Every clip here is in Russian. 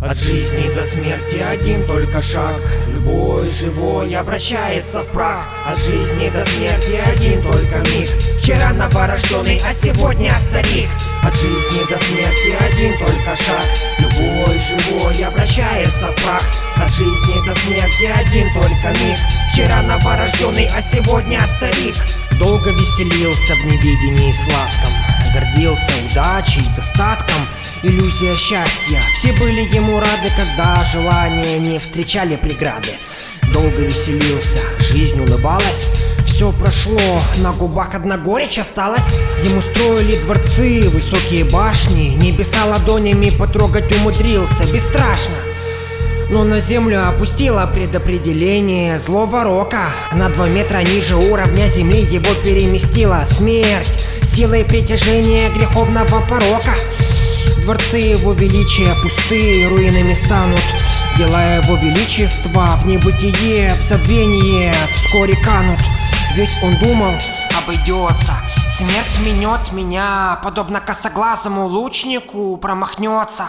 От жизни до смерти один только шаг. Любой живой обращается в прах. От жизни до смерти один только миг. Вчера новорожденный, а сегодня старик. От жизни до смерти один только шаг. Любой живой обращается в прах. От жизни до смерти один только миг. Вчера новорожденный, а сегодня старик. Долго веселился в невидении сладком. Гордился удачей, достатком иллюзия счастья. Все были ему рады, когда желания не встречали преграды. Долго веселился, жизнь улыбалась. Все прошло, на губах одна горечь осталась. Ему строили дворцы, высокие башни. Небеса ладонями потрогать умудрился, бесстрашно. Но на землю опустила предопределение злого рока. На два метра ниже уровня земли его переместила смерть. Силой притяжения греховного порока Дворцы его величия пустые руинами станут Дела его величества в небытие, в забвение вскоре канут. Ведь он думал, обойдется Смерть минет меня, подобно косоглазому лучнику промахнется.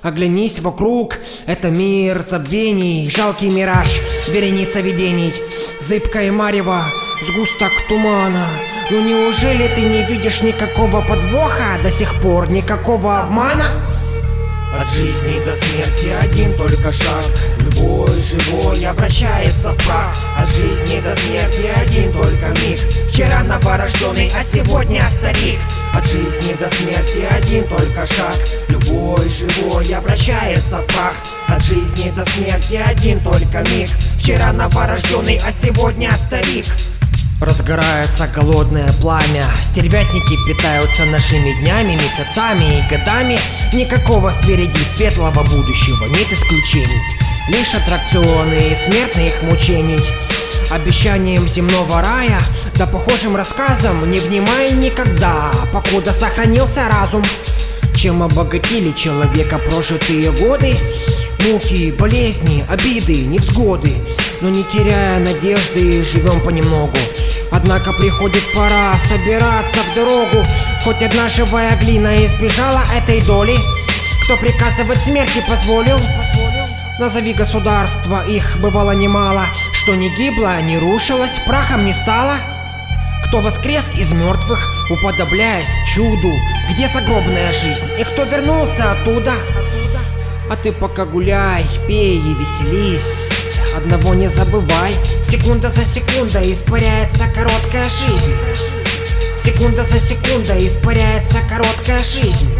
Оглянись вокруг, это мир забвений, жалкий мираж, вереница видений Зыбкое марево, сгусток тумана ну неужели ты не видишь никакого подвоха до сих пор, никакого обмана? От жизни до смерти один только шаг. Любой живой обращается в прах. От жизни до смерти один только миг. Вчера новорожденный, а сегодня старик. От жизни до смерти один только шаг. Любой живой обращается в прах. От жизни до смерти один только миг. Вчера новорожденный, а сегодня старик Разгорается голодное пламя. Стервятники питаются нашими днями, месяцами и годами. Никакого впереди светлого будущего, нет исключений. Лишь аттракционы и смертных мучений. Обещанием земного рая, да похожим рассказам Не внимай никогда, покуда сохранился разум Чем обогатили человека прожитые годы? Муки, болезни, обиды, невзгоды. Но не теряя надежды, живем понемногу Однако приходит пора собираться в дорогу. Хоть одна живая глина избежала этой доли Кто приказывать смерти позволил? Назови государства, их бывало немало. Что не гибло, не рушилось, прахом не стало. Кто воскрес из мертвых, уподобляясь чуду? Где загробная жизнь, и кто вернулся оттуда? А ты пока гуляй, пей и веселись Одного не забывай, секунда за секундой испаряется короткая жизнь. Секунда за секундой испаряется короткая жизнь.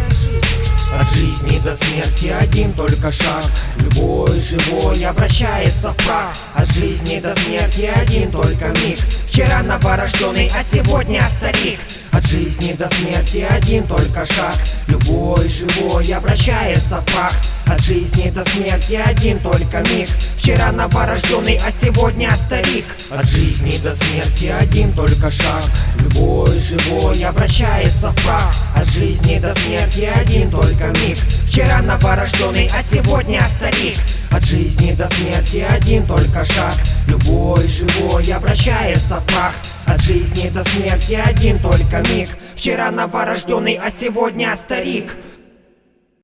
От жизни до смерти один только шаг. Любой живой обращается в прах. От жизни до смерти один только миг. Вчера новорожденный, а сегодня старик. От жизни до смерти один только шаг. Любой живой обращается в прах От жизни до смерти один только миг. Вчера новорожденный, а сегодня старик. От жизни до смерти один только шаг. Любой живой обращается в прах. От жизни до смерти один только миг. Вчера новорожденный, а сегодня старик. От жизни до смерти один только шаг. Любой живой обращается в прах. От жизни до смерти один только миг. Вчера новорожденный, а сегодня старик